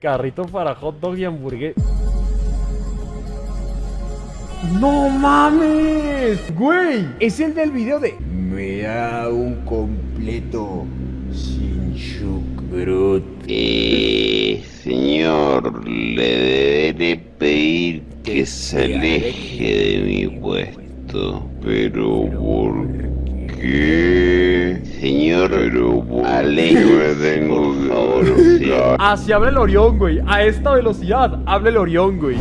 Carrito para hot dog y hamburguesa. ¡No mames! Güey, es el del video de... Me da un completo sin chucrut. Eh, señor, le deberé pedir que se aleje de mi puesto. Pero ¿por qué? Señor, aléjeme, tengo. Así habla el Orión, güey. A esta velocidad habla el Orión, güey.